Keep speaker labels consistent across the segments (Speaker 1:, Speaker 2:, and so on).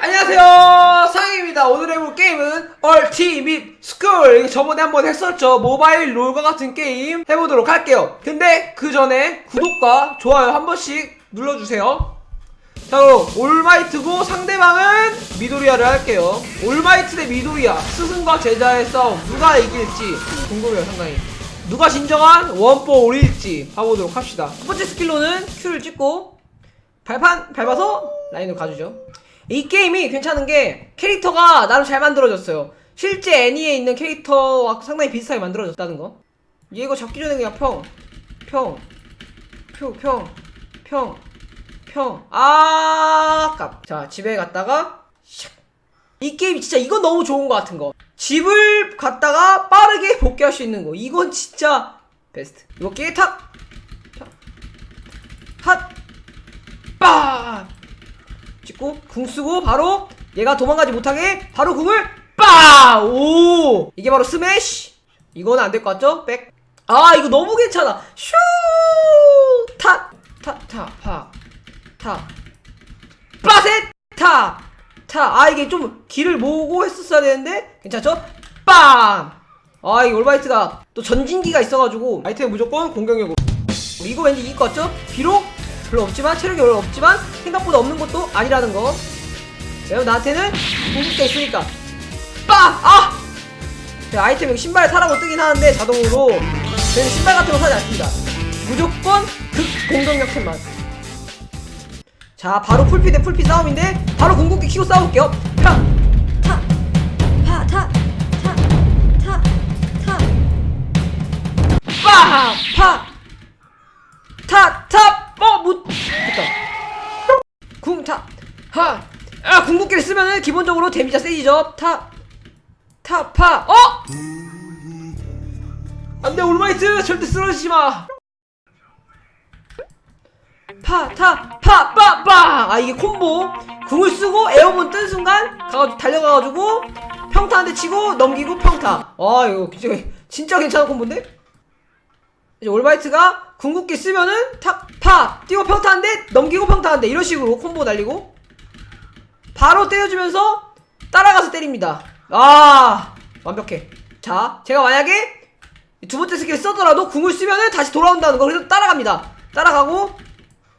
Speaker 1: 안녕하세요. 상입니다. 오늘 해볼 게임은 얼티밋 스쿨. 저번에 한번 했었죠. 모바일 롤과 같은 게임 해보도록 할게요. 근데 그 전에 구독과 좋아요 한 번씩 눌러주세요. 자 그럼 올마이트고 상대방은 미도리야를 할게요. 올마이트 대 미도리야. 스승과 제자의 싸움. 누가 이길지 궁금해요 상당히 누가 진정한 One For All일지 봐보도록 합시다 첫 번째 스킬로는 Q를 찍고 발판 밟아서 라인으로 가주죠. 이 게임이 괜찮은 게 캐릭터가 나름 잘 만들어졌어요. 실제 애니에 있는 캐릭터와 상당히 비슷하게 만들어졌다는 거. 얘 이거 잡기 전에 그냥 평, 평, 표, 평, 평, 평. 아, 깝. 자, 집에 갔다가 샥. 이 게임 진짜 이건 너무 좋은 것 같은 거. 집을 갔다가 빠르게 복귀할 수 있는 거. 이건 진짜 베스트. 이거 게임 탁, 탁, 핫. 빠 찍고 궁 쓰고 바로 얘가 도망가지 못하게 바로 궁을 빠오! 이게 바로 스매시! 이거는 안될 것 같죠? 백 아 이거 너무 괜찮아. 슈타타타파타! 빠셋 타 타아 이게 좀 길을 모으고 했었어야 되는데 괜찮죠? 빵아 이 올바이트가 또 전진기가 있어가지고 아이템 무조건 공격력으로. 이거 왠지 이길 것 같죠? 비록 별로 없지만 체력이 별로 없지만 생각보다 없는 것도 아니라는 거. 왜냐면 나한테는 궁극기가 있으니까. 빠! 아! 자, 아이템 신발 사라고 뜨긴 하는데 자동으로. 저희는 신발 같은 거 사지 않습니다. 무조건 극 공격력 템만 자 바로 풀피 대 풀피 싸움인데 바로 궁극기 키고 싸울게요 타! 타! 파! 타! 타! 타! 타! 빠! 파! 타! 타! 어! 못! 됐다 궁! 타! 하! 아! 궁극기를 쓰면은 기본적으로 데미지가 세지죠 타! 타! 파! 어! 안돼 올마이트 절대 쓰러지지마 파! 타! 파! 빠! 빠! 아 이게 콤보 궁을 쓰고 airborne 뜬 순간 가가지고 달려가가지고 평타 한 대 치고 넘기고 평타 아 이거 진짜, 진짜 괜찮은 콤보인데? 이제 올마이트가 궁극기 쓰면은 탁, 파, 뛰고 평타 한 대, 넘기고 평타 한 대, 이런 식으로 콤보 날리고, 바로 때려주면서 따라가서 때립니다. 아, 완벽해. 자, 제가 만약에 두 번째 스킬 쓰더라도 궁을 쓰면은 다시 돌아온다는 거, 그래서 따라갑니다. 따라가고,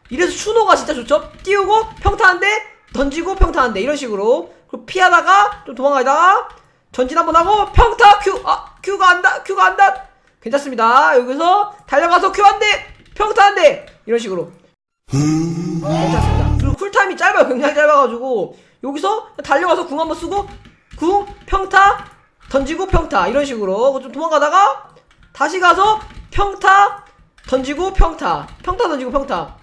Speaker 1: 이래서 추노가 진짜 좋죠? 띄우고, 평타 한 대, 던지고, 평타 한 대, 이런 식으로. 그리고 피하다가, 좀 도망가다가, 전진 한번 하고, 평타, 큐, 아, 큐가 안다, 큐가 안다. 괜찮습니다. 여기서 달려가서 Q 한 대, 평타 한 대, 이런 식으로. 괜찮습니다. 그리고 쿨타임이 짧아요. 굉장히 짧아가지고 여기서 달려가서 궁 한번 쓰고 궁, 평타, 던지고 평타 이런 식으로 좀 도망가다가 다시 가서 평타, 던지고 평타, 평타 던지고 평타,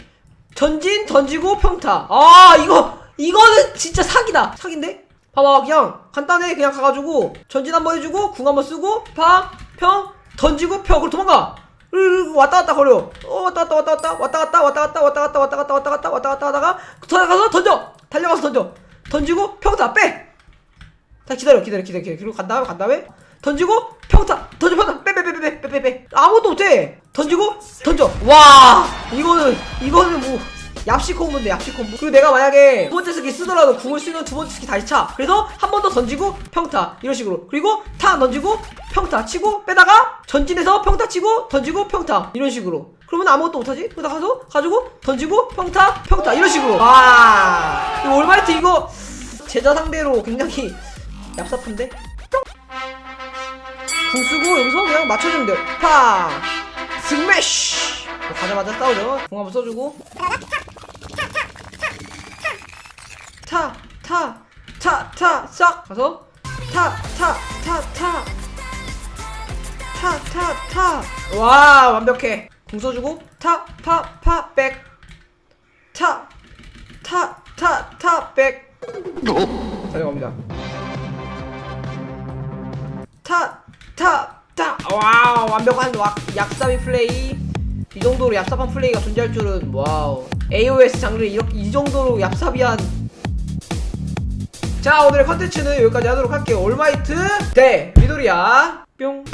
Speaker 1: 전진 던지고 평타. 아 이거 이거는 진짜 사기다. 사기인데? 봐봐 그냥 간단해 그냥 가가지고 전진 한번 해주고 궁 한번 쓰고 파, 평, 던지고 평 그리고 도망가. 으, 왔다 갔다 거려. 어, 왔다 갔다 왔다 갔다 왔다 갔다 왔다 갔다 왔다 갔다 왔다 갔다 왔다 갔다 왔다 갔다 하다가 들어가서 던져. 달려가서 던져. 던지고 평타 빼. 자 기다려 기다려 기다려 기다려. 그리고 간 다음에 간 다음에 던지고 평타 던져 평타 빼빼 빼. 빼빼 빼빼 아무것도 못해. 던지고 던져. 와 이거는 이거는 뭐. 얍시 콤보인데 얍시 콤보. 그리고 내가 만약에 두 번째 스킬 쓰더라도 궁을 쓰면 두 번째 스킬 다시 차. 그래서 한 번 더 던지고 평타. 이런 식으로. 그리고 타 던지고 평타 치고 빼다가 전진해서 평타 치고 던지고 평타. 이런 식으로. 그러면 아무것도 못하지? 그러다 가서 가지고 던지고 평타 평타. 이런 식으로. 와. 이거 올마이트 이거 제자 상대로 굉장히 얍삽한데 궁 쓰고 여기서 그냥 맞춰주면 돼요 파 스매시 뭐 가자마자 싸우죠 궁 한번 써주고 타, 타, 타, 타, 싹 가서 타, 타, 타, 타, 타, 타, 타. 와 완벽해. 궁 써주고 타, 파, 파, back. 타, 타, 타, 타, back. 달려갑니다. 타, 타, 타. wow 완벽한 왁, 약사미 플레이. 이 정도로 얍삽한 플레이가 존재할 줄은 wow. AOS 장르 이렇게 이 정도로 얍삽이한 자 오늘의 컨텐츠는 여기까지 하도록 할게요 올마이트 대 미도리야 뿅